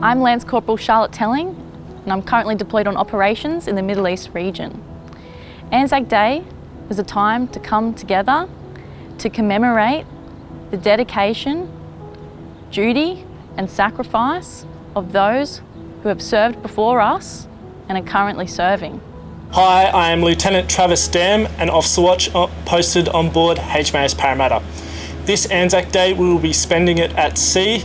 I'm Lance Corporal Charlotte Telling and I'm currently deployed on operations in the Middle East region. Anzac Day is a time to come together to commemorate the dedication, duty and sacrifice of those who have served before us and are currently serving. Hi, I am Lieutenant Travis Dam, an Officer Watch uh, posted on board HMAS Parramatta. This Anzac Day we will be spending it at sea.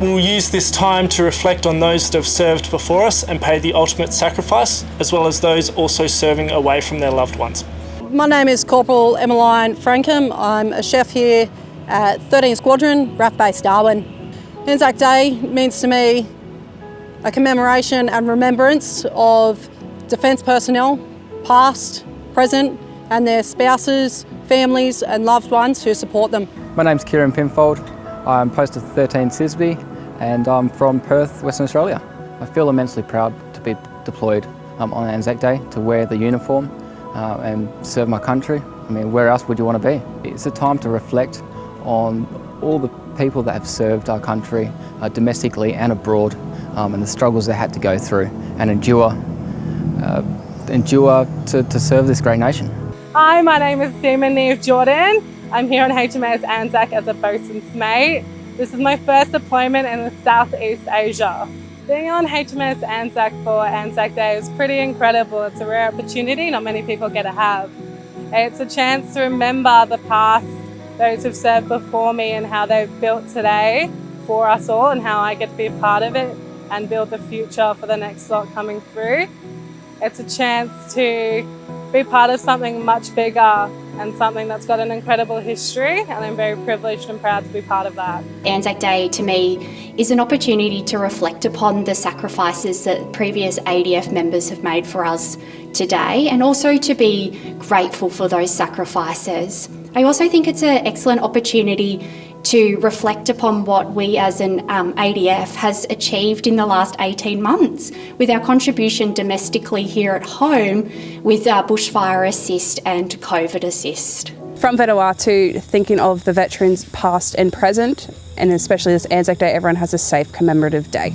We will use this time to reflect on those that have served before us and paid the ultimate sacrifice, as well as those also serving away from their loved ones. My name is Corporal Emmeline Frankham. I'm a chef here at 13 Squadron, RAAF Base Darwin. Anzac Day means to me a commemoration and remembrance of Defence personnel, past, present, and their spouses, families and loved ones who support them. My name's Kieran Pinfold. I'm posted 13 CISB and I'm from Perth, Western Australia. I feel immensely proud to be deployed um, on Anzac Day to wear the uniform uh, and serve my country. I mean, where else would you want to be? It's a time to reflect on all the people that have served our country uh, domestically and abroad um, and the struggles they had to go through and endure uh, endure to, to serve this great nation. Hi, my name is Seaman Neve Jordan. I'm here on HMAS Anzac as a bosun's mate. This is my first deployment in Southeast Asia. Being on HMAS Anzac for Anzac Day is pretty incredible. It's a rare opportunity not many people get to have. It's a chance to remember the past, those who've served before me and how they've built today for us all and how I get to be a part of it and build the future for the next lot coming through. It's a chance to be part of something much bigger and something that's got an incredible history and I'm very privileged and proud to be part of that. Anzac Day to me is an opportunity to reflect upon the sacrifices that previous ADF members have made for us today and also to be grateful for those sacrifices. I also think it's an excellent opportunity to reflect upon what we as an um, ADF has achieved in the last 18 months with our contribution domestically here at home with our bushfire assist and COVID assist. From Vanuatu, thinking of the veterans past and present, and especially this Anzac Day, everyone has a safe commemorative day.